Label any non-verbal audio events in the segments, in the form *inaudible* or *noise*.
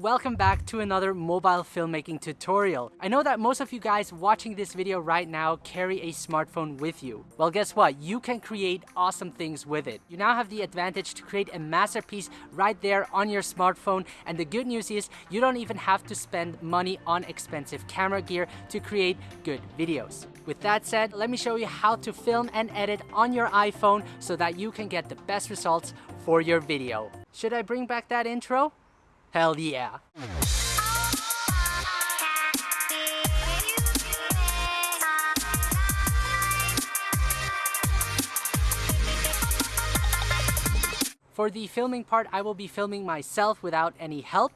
welcome back to another mobile filmmaking tutorial. I know that most of you guys watching this video right now carry a smartphone with you. Well guess what, you can create awesome things with it. You now have the advantage to create a masterpiece right there on your smartphone and the good news is you don't even have to spend money on expensive camera gear to create good videos. With that said, let me show you how to film and edit on your iPhone so that you can get the best results for your video. Should I bring back that intro? Hell yeah. For the filming part, I will be filming myself without any help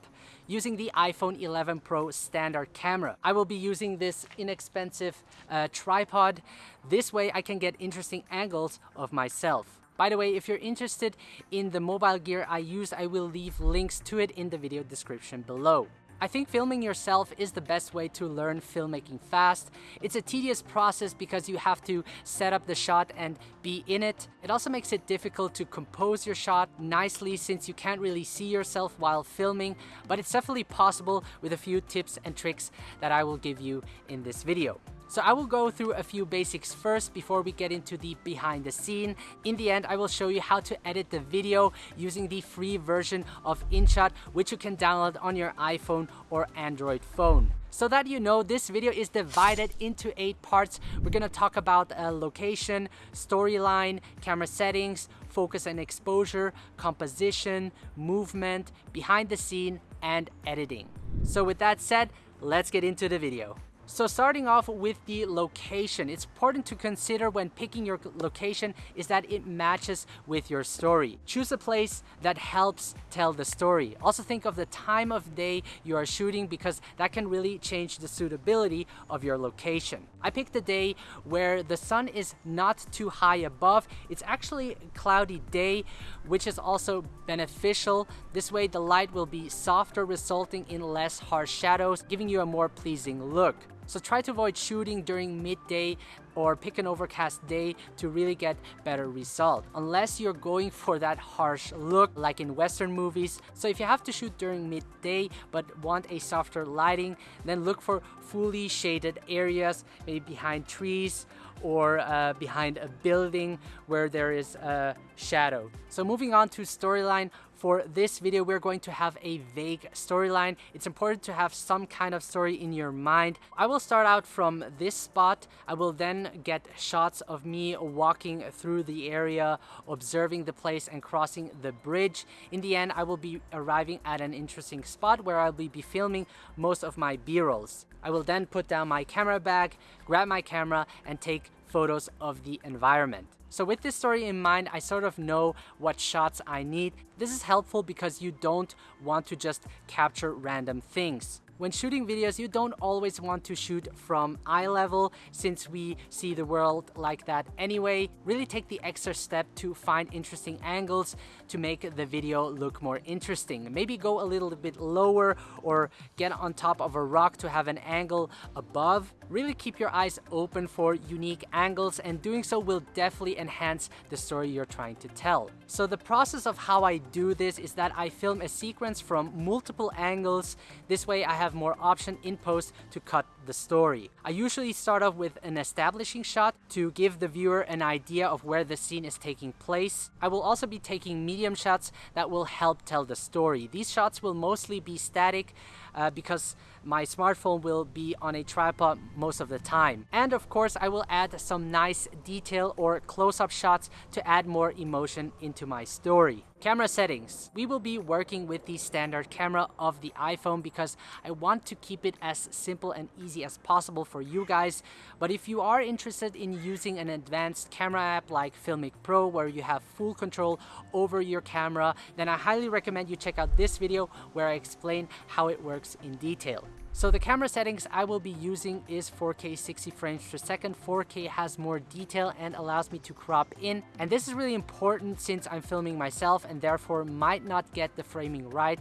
using the iPhone 11 Pro standard camera. I will be using this inexpensive uh, tripod. This way I can get interesting angles of myself. By the way, if you're interested in the mobile gear I use, I will leave links to it in the video description below. I think filming yourself is the best way to learn filmmaking fast. It's a tedious process because you have to set up the shot and be in it. It also makes it difficult to compose your shot nicely since you can't really see yourself while filming, but it's definitely possible with a few tips and tricks that I will give you in this video. So I will go through a few basics first before we get into the behind the scene. In the end, I will show you how to edit the video using the free version of InShot, which you can download on your iPhone or Android phone. So that you know, this video is divided into eight parts. We're gonna talk about uh, location, storyline, camera settings, focus and exposure, composition, movement, behind the scene, and editing. So with that said, let's get into the video. So starting off with the location, it's important to consider when picking your location is that it matches with your story. Choose a place that helps tell the story. Also think of the time of day you are shooting because that can really change the suitability of your location. I picked a day where the sun is not too high above. It's actually a cloudy day, which is also beneficial. This way the light will be softer, resulting in less harsh shadows, giving you a more pleasing look. So try to avoid shooting during midday or pick an overcast day to really get better result unless you're going *laughs* for that harsh look like in western movies. So if you have to shoot during midday but want a softer lighting then look for fully shaded areas maybe behind trees or uh, behind a building where there is a shadow. So moving on to storyline for this video, we're going to have a vague storyline. It's important to have some kind of story in your mind. I will start out from this spot. I will then get shots of me walking through the area, observing the place and crossing the bridge. In the end, I will be arriving at an interesting spot where I'll be filming most of my b-rolls. I will then put down my camera bag, grab my camera and take photos of the environment. So with this story in mind, I sort of know what shots I need. This is helpful because you don't want to just capture random things. When shooting videos, you don't always want to shoot from eye level since we see the world like that anyway. Really take the extra step to find interesting angles to make the video look more interesting. Maybe go a little bit lower or get on top of a rock to have an angle above. Really keep your eyes open for unique angles and doing so will definitely enhance the story you're trying to tell. So the process of how I do this is that I film a sequence from multiple angles. This way I have have more option in post to cut the story. I usually start off with an establishing shot to give the viewer an idea of where the scene is taking place. I will also be taking medium shots that will help tell the story. These shots will mostly be static uh, because my smartphone will be on a tripod most of the time. And of course, I will add some nice detail or close-up shots to add more emotion into my story. Camera settings. We will be working with the standard camera of the iPhone because I want to keep it as simple and easy as possible for you guys. But if you are interested in using an advanced camera app like Filmic Pro where you have full control over your camera, then I highly recommend you check out this video where I explain how it works in detail. So the camera settings I will be using is 4K 60 frames per second. 4K has more detail and allows me to crop in. And this is really important since I'm filming myself and therefore might not get the framing right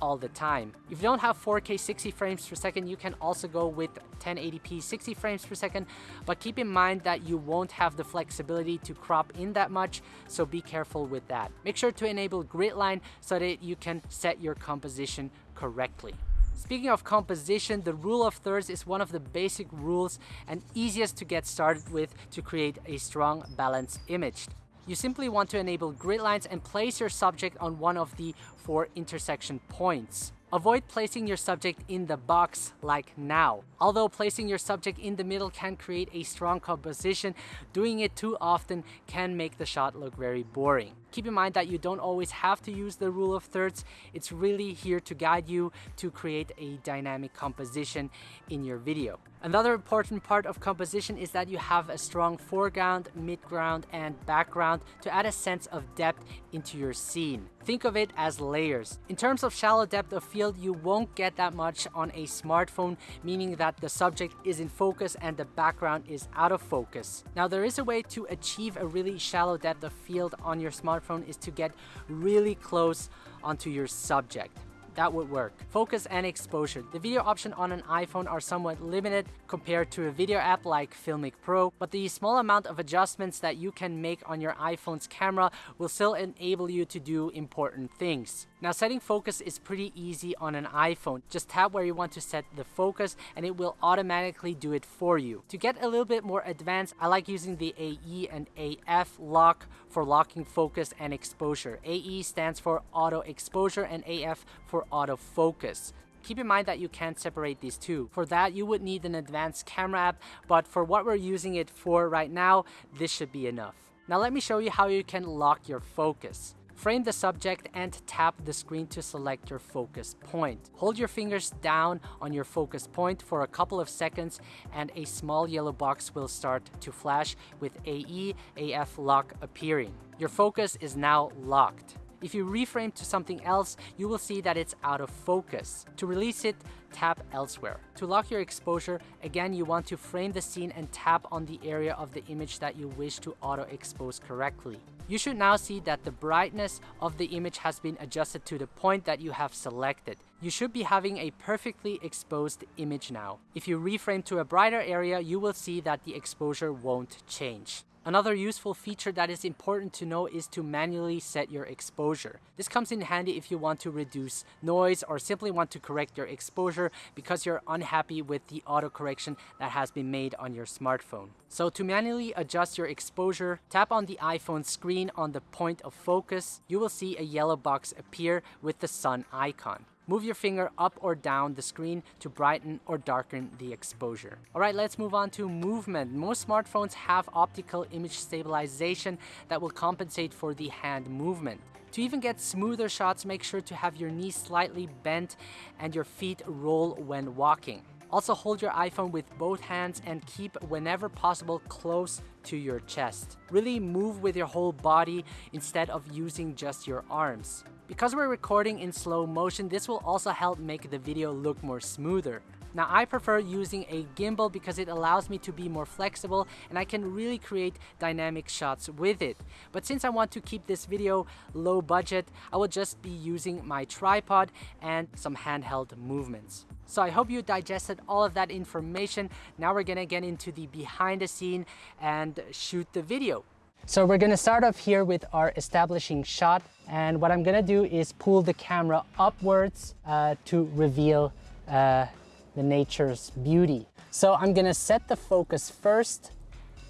all the time. If you don't have 4K 60 frames per second, you can also go with 1080p 60 frames per second, but keep in mind that you won't have the flexibility to crop in that much, so be careful with that. Make sure to enable grid line so that you can set your composition correctly. Speaking of composition, the rule of thirds is one of the basic rules and easiest to get started with to create a strong balanced image. You simply want to enable grid lines and place your subject on one of the four intersection points. Avoid placing your subject in the box like now. Although placing your subject in the middle can create a strong composition, doing it too often can make the shot look very boring. Keep in mind that you don't always have to use the rule of thirds. It's really here to guide you to create a dynamic composition in your video. Another important part of composition is that you have a strong foreground, midground, and background to add a sense of depth into your scene. Think of it as layers. In terms of shallow depth of field, you won't get that much on a smartphone, meaning that the subject is in focus and the background is out of focus. Now there is a way to achieve a really shallow depth of field on your smartphone is to get really close onto your subject that would work. Focus and exposure. The video option on an iPhone are somewhat limited compared to a video app like Filmic Pro, but the small amount of adjustments that you can make on your iPhone's camera will still enable you to do important things. Now setting focus is pretty easy on an iPhone. Just tap where you want to set the focus and it will automatically do it for you. To get a little bit more advanced, I like using the AE and AF lock for locking focus and exposure. AE stands for auto exposure and AF for auto focus. Keep in mind that you can't separate these two. For that, you would need an advanced camera app, but for what we're using it for right now, this should be enough. Now let me show you how you can lock your focus. Frame the subject and tap the screen to select your focus point. Hold your fingers down on your focus point for a couple of seconds and a small yellow box will start to flash with AE AF lock appearing. Your focus is now locked. If you reframe to something else, you will see that it's out of focus. To release it, tap elsewhere. To lock your exposure, again you want to frame the scene and tap on the area of the image that you wish to auto expose correctly. You should now see that the brightness of the image has been adjusted to the point that you have selected. You should be having a perfectly exposed image now. If you reframe to a brighter area, you will see that the exposure won't change. Another useful feature that is important to know is to manually set your exposure. This comes in handy if you want to reduce noise or simply want to correct your exposure because you're unhappy with the auto correction that has been made on your smartphone. So to manually adjust your exposure, tap on the iPhone screen on the point of focus. You will see a yellow box appear with the sun icon. Move your finger up or down the screen to brighten or darken the exposure. All right, let's move on to movement. Most smartphones have optical image stabilization that will compensate for the hand movement. To even get smoother shots, make sure to have your knees slightly bent and your feet roll when walking. Also hold your iPhone with both hands and keep whenever possible close to your chest. Really move with your whole body instead of using just your arms. Because we're recording in slow motion, this will also help make the video look more smoother. Now I prefer using a gimbal because it allows me to be more flexible and I can really create dynamic shots with it. But since I want to keep this video low budget, I will just be using my tripod and some handheld movements. So I hope you digested all of that information. Now we're gonna get into the behind the scene and shoot the video. So we're gonna start off here with our establishing shot. And what I'm gonna do is pull the camera upwards uh, to reveal uh, the nature's beauty. So I'm gonna set the focus first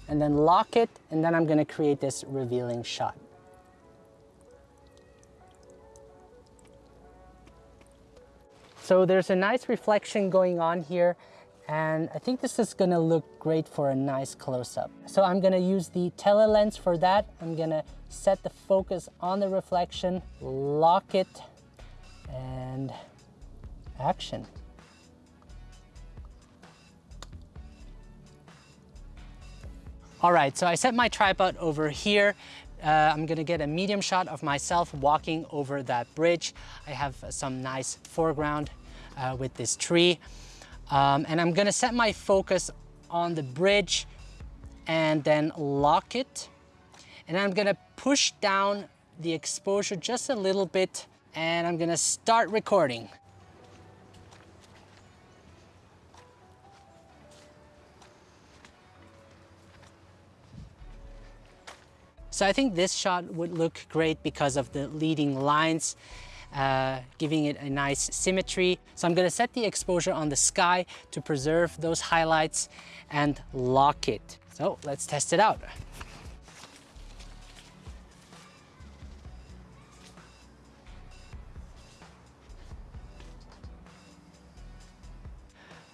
and then lock it, and then I'm gonna create this revealing shot. So there's a nice reflection going on here and I think this is gonna look great for a nice close-up. So I'm gonna use the tele lens for that. I'm gonna set the focus on the reflection, lock it, and action. All right, so I set my tripod over here. Uh, I'm gonna get a medium shot of myself walking over that bridge. I have some nice foreground uh, with this tree. Um, and I'm gonna set my focus on the bridge and then lock it. And I'm gonna push down the exposure just a little bit and I'm gonna start recording. So I think this shot would look great because of the leading lines uh, giving it a nice symmetry. So I'm gonna set the exposure on the sky to preserve those highlights and lock it. So let's test it out.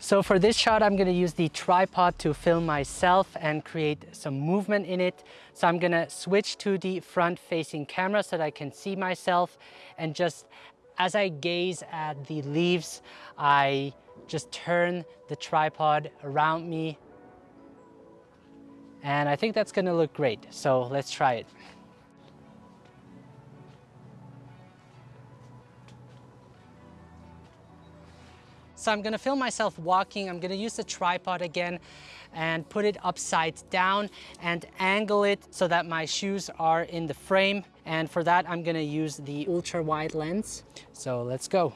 So for this shot, I'm gonna use the tripod to film myself and create some movement in it. So I'm gonna switch to the front facing camera so that I can see myself and just as I gaze at the leaves, I just turn the tripod around me. And I think that's gonna look great. So let's try it. So I'm gonna film myself walking. I'm gonna use the tripod again and put it upside down and angle it so that my shoes are in the frame. And for that, I'm gonna use the ultra wide lens. So let's go.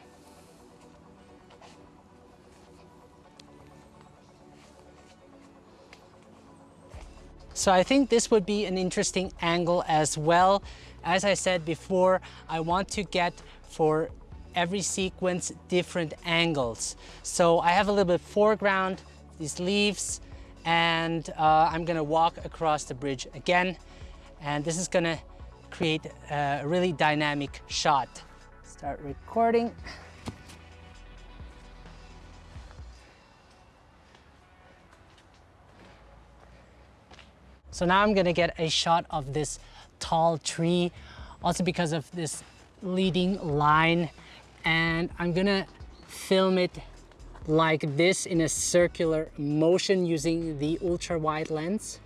So I think this would be an interesting angle as well. As I said before, I want to get for every sequence different angles. So I have a little bit foreground, these leaves, and uh, I'm gonna walk across the bridge again. And this is gonna create a really dynamic shot. Start recording. So now I'm gonna get a shot of this tall tree, also because of this leading line and I'm gonna film it like this in a circular motion using the ultra wide lens.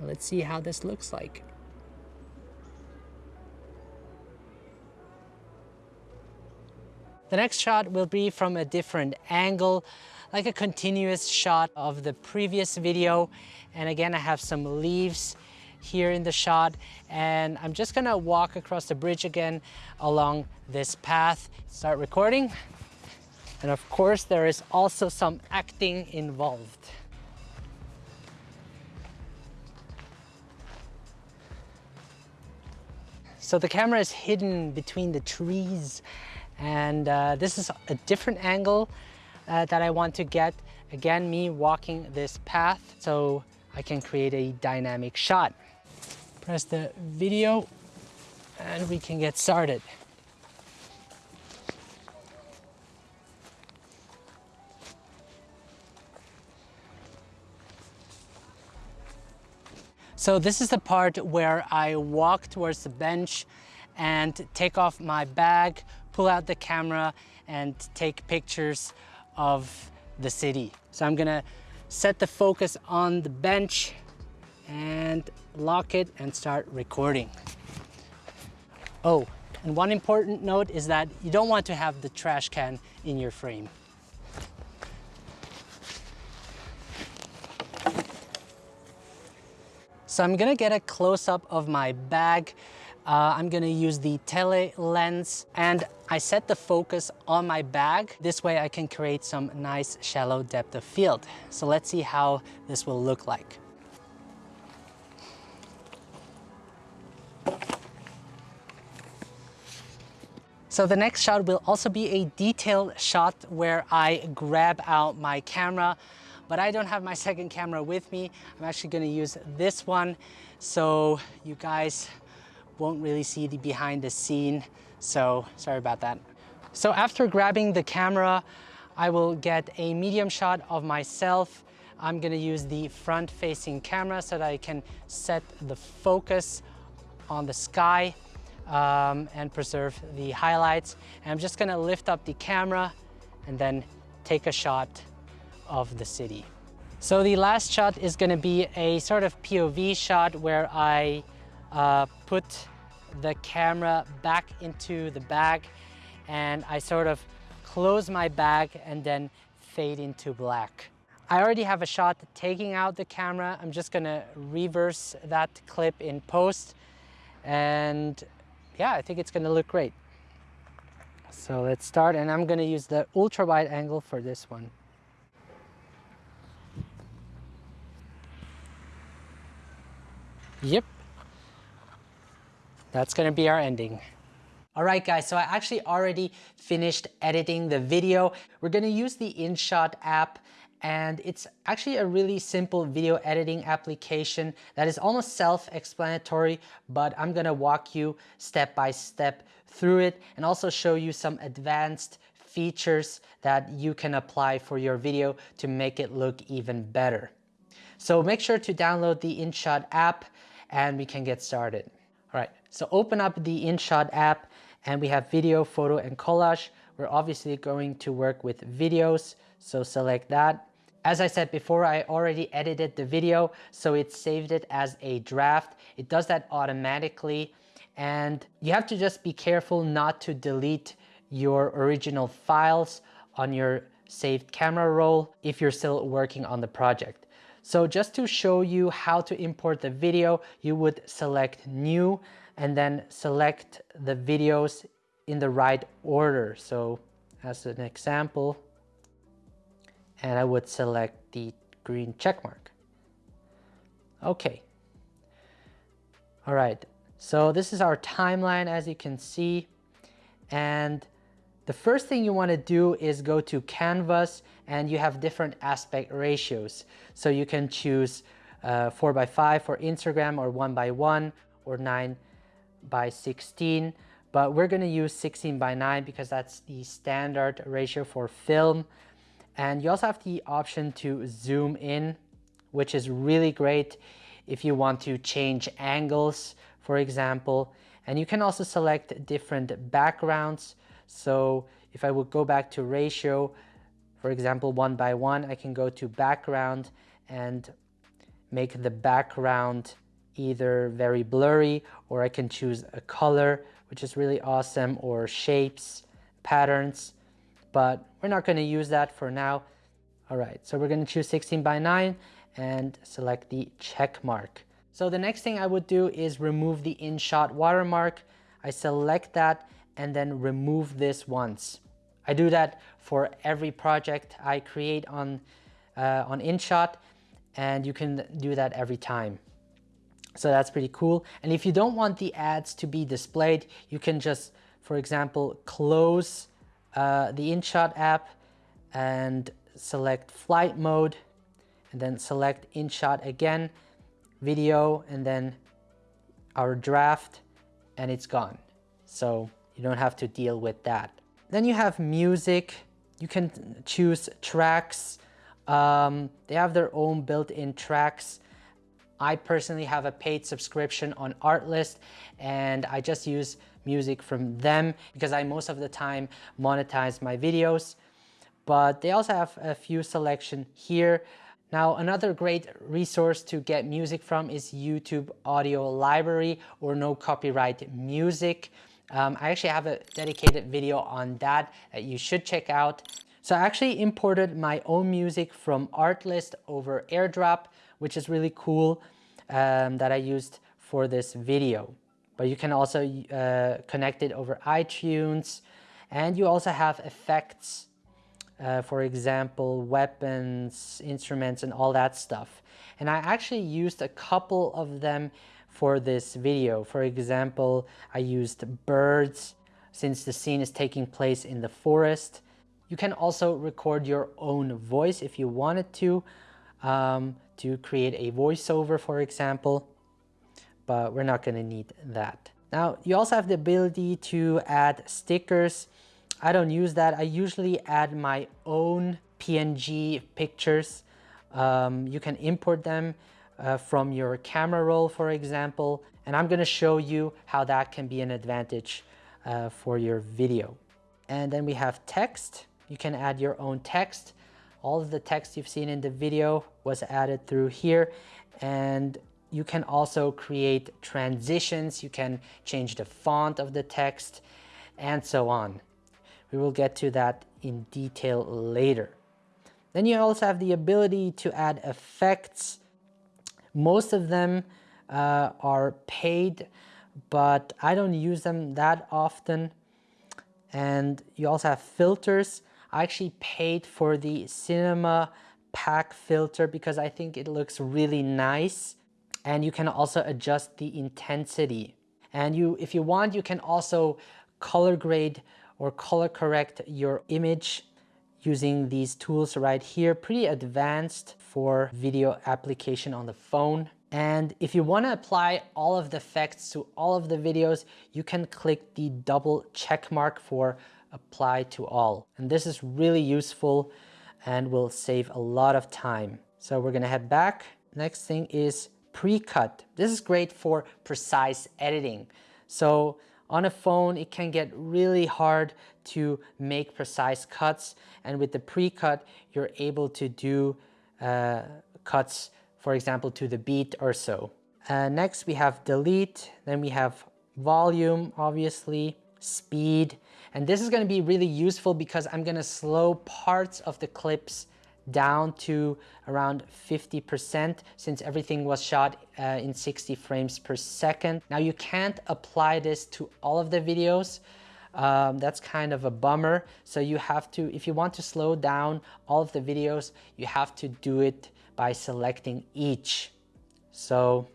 Let's see how this looks like. The next shot will be from a different angle, like a continuous shot of the previous video. And again, I have some leaves here in the shot and I'm just gonna walk across the bridge again along this path, start recording. And of course, there is also some acting involved. So the camera is hidden between the trees and uh, this is a different angle uh, that I want to get. Again, me walking this path so I can create a dynamic shot press the video and we can get started. So this is the part where I walk towards the bench and take off my bag, pull out the camera and take pictures of the city. So I'm gonna set the focus on the bench and lock it and start recording. Oh, and one important note is that you don't want to have the trash can in your frame. So I'm gonna get a close-up of my bag. Uh, I'm gonna use the tele lens and I set the focus on my bag. This way I can create some nice shallow depth of field. So let's see how this will look like. So the next shot will also be a detailed shot where I grab out my camera, but I don't have my second camera with me. I'm actually gonna use this one so you guys won't really see the behind the scene. So sorry about that. So after grabbing the camera, I will get a medium shot of myself. I'm gonna use the front facing camera so that I can set the focus on the sky um, and preserve the highlights. And I'm just gonna lift up the camera and then take a shot of the city. So the last shot is gonna be a sort of POV shot where I uh, put the camera back into the bag and I sort of close my bag and then fade into black. I already have a shot taking out the camera. I'm just gonna reverse that clip in post and yeah, I think it's gonna look great. So let's start and I'm gonna use the ultra wide angle for this one. Yep. That's gonna be our ending. Alright guys, so I actually already finished editing the video. We're gonna use the InShot app and it's actually a really simple video editing application that is almost self-explanatory, but I'm gonna walk you step by step through it and also show you some advanced features that you can apply for your video to make it look even better. So make sure to download the InShot app and we can get started. All right, so open up the InShot app and we have video, photo, and collage. We're obviously going to work with videos, so select that. As I said before, I already edited the video, so it saved it as a draft. It does that automatically, and you have to just be careful not to delete your original files on your saved camera roll if you're still working on the project. So just to show you how to import the video, you would select new and then select the videos in the right order. So as an example, and I would select the green check mark. Okay. All right. So this is our timeline as you can see. And the first thing you want to do is go to canvas and you have different aspect ratios. So you can choose uh, 4 by 5 for Instagram or 1 by 1 or 9 by 16 but we're going to use 16 by 9 because that's the standard ratio for film and you also have the option to zoom in which is really great if you want to change angles for example. And you can also select different backgrounds. So if I would go back to ratio for example one by one I can go to background and make the background either very blurry or I can choose a color, which is really awesome, or shapes, patterns, but we're not gonna use that for now. All right, so we're gonna choose 16 by 9 and select the check mark. So the next thing I would do is remove the InShot watermark. I select that and then remove this once. I do that for every project I create on, uh, on InShot and you can do that every time. So that's pretty cool. And if you don't want the ads to be displayed, you can just, for example, close uh, the InShot app and select flight mode and then select InShot again, video, and then our draft, and it's gone. So you don't have to deal with that. Then you have music. You can choose tracks. Um, they have their own built-in tracks. I personally have a paid subscription on Artlist and I just use music from them because I most of the time monetize my videos. But they also have a few selection here. Now, another great resource to get music from is YouTube Audio Library or No Copyright Music. Um, I actually have a dedicated video on that that you should check out. So I actually imported my own music from Artlist over AirDrop which is really cool um, that I used for this video. But you can also uh, connect it over iTunes and you also have effects, uh, for example, weapons, instruments, and all that stuff. And I actually used a couple of them for this video. For example, I used birds since the scene is taking place in the forest. You can also record your own voice if you wanted to um, to create a voiceover, for example, but we're not gonna need that. Now, you also have the ability to add stickers. I don't use that. I usually add my own PNG pictures. Um, you can import them uh, from your camera roll, for example, and I'm gonna show you how that can be an advantage uh, for your video. And then we have text. You can add your own text. All of the text you've seen in the video was added through here and you can also create transitions. You can change the font of the text and so on. We will get to that in detail later. Then you also have the ability to add effects. Most of them uh, are paid, but I don't use them that often. And you also have filters. I actually paid for the Cinema Pack filter because I think it looks really nice. And you can also adjust the intensity. And you, if you want, you can also color grade or color correct your image using these tools right here. Pretty advanced for video application on the phone. And if you want to apply all of the effects to all of the videos, you can click the double check mark for apply to all. And this is really useful and will save a lot of time. So we're gonna head back. Next thing is pre-cut. This is great for precise editing. So on a phone, it can get really hard to make precise cuts. And with the pre-cut, you're able to do uh, cuts, for example, to the beat or so. Uh, next, we have delete. Then we have volume, obviously, speed. And this is going to be really useful because I'm going to slow parts of the clips down to around 50% since everything was shot uh, in 60 frames per second. Now you can't apply this to all of the videos. Um, that's kind of a bummer. So you have to, if you want to slow down all of the videos, you have to do it by selecting each. So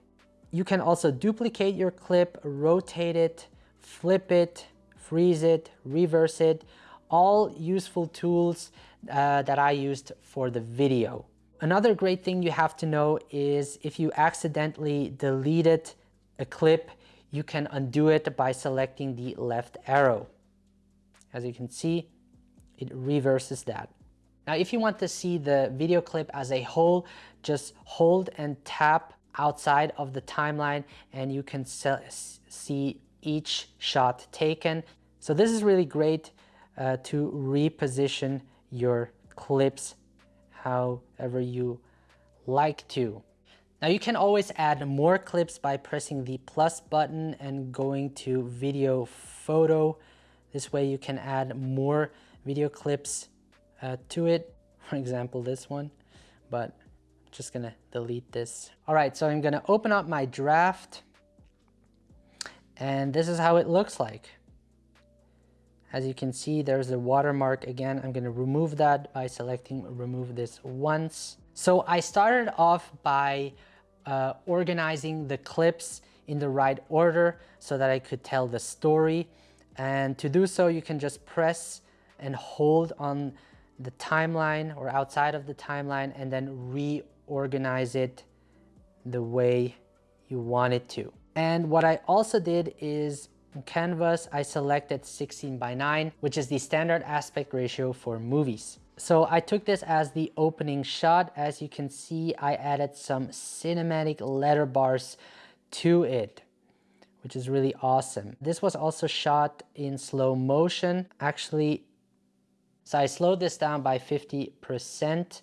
you can also duplicate your clip, rotate it, flip it, freeze it, reverse it, all useful tools uh, that I used for the video. Another great thing you have to know is if you accidentally deleted a clip, you can undo it by selecting the left arrow. As you can see, it reverses that. Now, if you want to see the video clip as a whole, just hold and tap outside of the timeline and you can see each shot taken. So this is really great uh, to reposition your clips however you like to. Now you can always add more clips by pressing the plus button and going to video photo. This way you can add more video clips uh, to it. *laughs* For example, this one, but I'm just gonna delete this. All right, so I'm gonna open up my draft and this is how it looks like. As you can see, there's a watermark again. I'm gonna remove that by selecting remove this once. So I started off by uh, organizing the clips in the right order so that I could tell the story. And to do so, you can just press and hold on the timeline or outside of the timeline and then reorganize it the way you want it to. And what I also did is Canvas, I selected 16 by 9, which is the standard aspect ratio for movies. So I took this as the opening shot. As you can see, I added some cinematic letter bars to it, which is really awesome. This was also shot in slow motion. Actually, so I slowed this down by 50%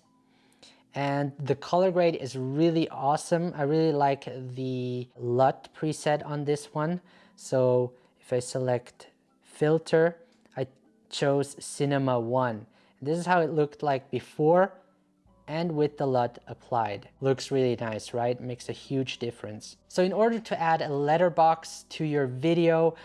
and the color grade is really awesome. I really like the LUT preset on this one. So if I select filter, I chose Cinema 1. This is how it looked like before and with the LUT applied. Looks really nice, right? Makes a huge difference. So in order to add a letterbox to your video,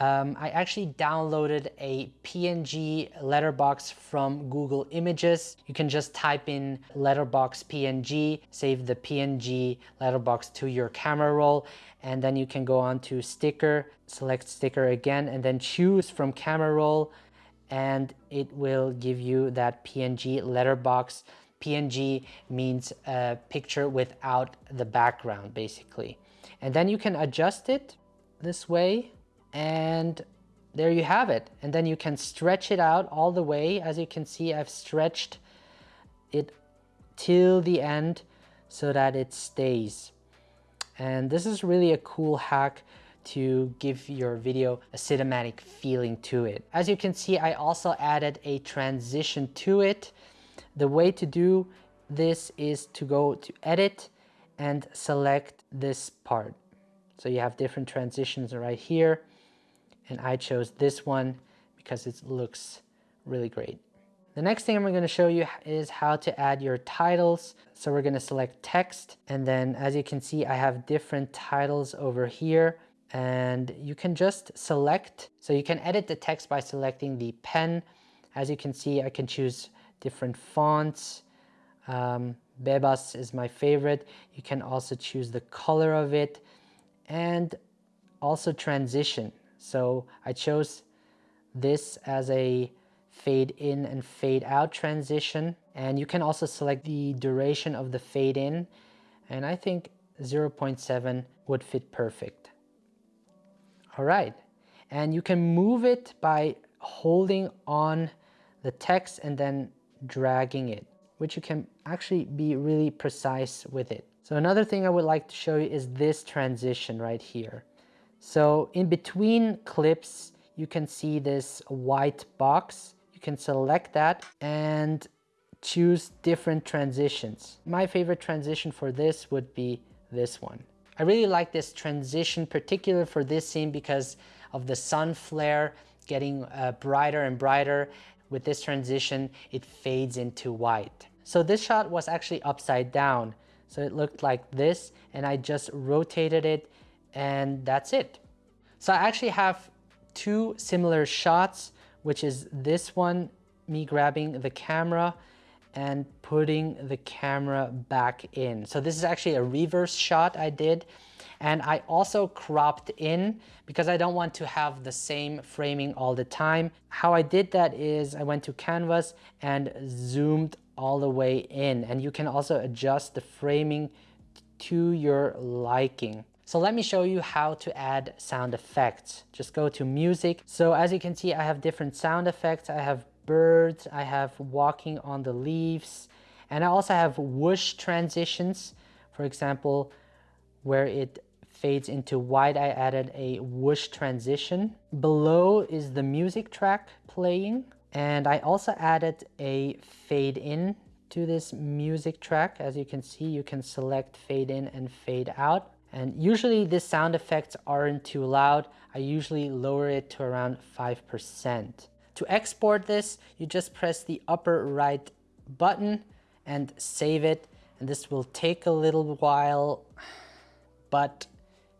um, I actually downloaded a PNG letterbox from Google Images. You can just type in letterbox PNG, save the PNG letterbox to your camera roll, and then you can go on to sticker, select sticker again, and then choose from camera roll, and it will give you that PNG letterbox. PNG means a picture without the background, basically. And then you can adjust it this way and there you have it. And then you can stretch it out all the way. As you can see, I've stretched it till the end so that it stays. And this is really a cool hack to give your video a cinematic feeling to it. As you can see, I also added a transition to it. The way to do this is to go to edit and select this part. So you have different transitions right here and I chose this one because it looks really great. The next thing I'm going to show you is how to add your titles. So we're going to select text and then as you can see I have different titles over here and you can just select. So you can edit the text by selecting the pen. As you can see I can choose different fonts. Um, Bebas is my favorite. You can also choose the color of it and also transition. So I chose this as a fade in and fade out transition. And you can also select the duration of the fade in. And I think 0.7 would fit perfect. All right. And you can move it by holding on the text and then dragging it, which you can actually be really precise with it. So another thing I would like to show you is this transition right here. So in between clips, you can see this white box. You can select that and choose different transitions. My favorite transition for this would be this one. I really like this transition, particular for this scene because of the sun flare getting uh, brighter and brighter. With this transition, it fades into white. So this shot was actually upside down. So it looked like this and I just rotated it and that's it. So I actually have two similar shots, which is this one, me grabbing the camera and putting the camera back in. So this is actually a reverse shot I did. And I also cropped in because I don't want to have the same framing all the time. How I did that is I went to canvas and zoomed all the way in and you can also adjust the framing to your liking. So let me show you how to add sound effects. Just go to music. So as you can see, I have different sound effects. I have birds, I have walking on the leaves, and I also have whoosh transitions. For example, where it fades into white, I added a whoosh transition. Below is the music track playing. And I also added a fade in to this music track. As you can see, you can select fade in and fade out. And usually these sound effects aren't too loud. I usually lower it to around 5%. To export this, you just press the upper right button and save it. And this will take a little while, but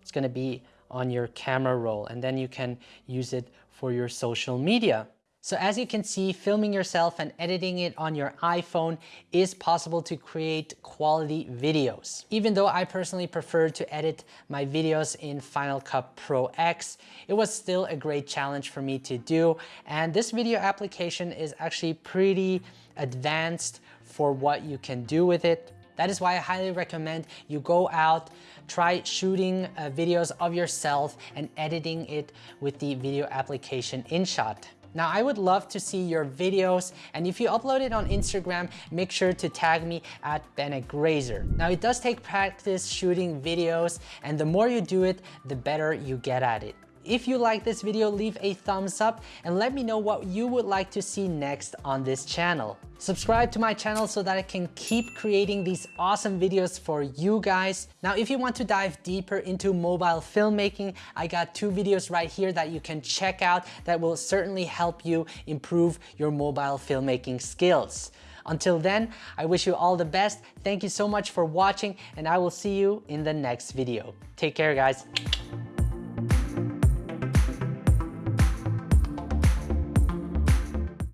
it's gonna be on your camera roll and then you can use it for your social media. So as you can see, filming yourself and editing it on your iPhone is possible to create quality videos. Even though I personally prefer to edit my videos in Final Cut Pro X, it was still a great challenge for me to do. And this video application is actually pretty advanced for what you can do with it. That is why I highly recommend you go out, try shooting uh, videos of yourself and editing it with the video application InShot. Now I would love to see your videos and if you upload it on Instagram, make sure to tag me at Bennett Grazer. Now it does take practice shooting videos and the more you do it, the better you get at it. If you like this video, leave a thumbs up and let me know what you would like to see next on this channel. Subscribe to my channel so that I can keep creating these awesome videos for you guys. Now, if you want to dive deeper into mobile filmmaking, I got two videos right here that you can check out that will certainly help you improve your mobile filmmaking skills. Until then, I wish you all the best. Thank you so much for watching and I will see you in the next video. Take care guys.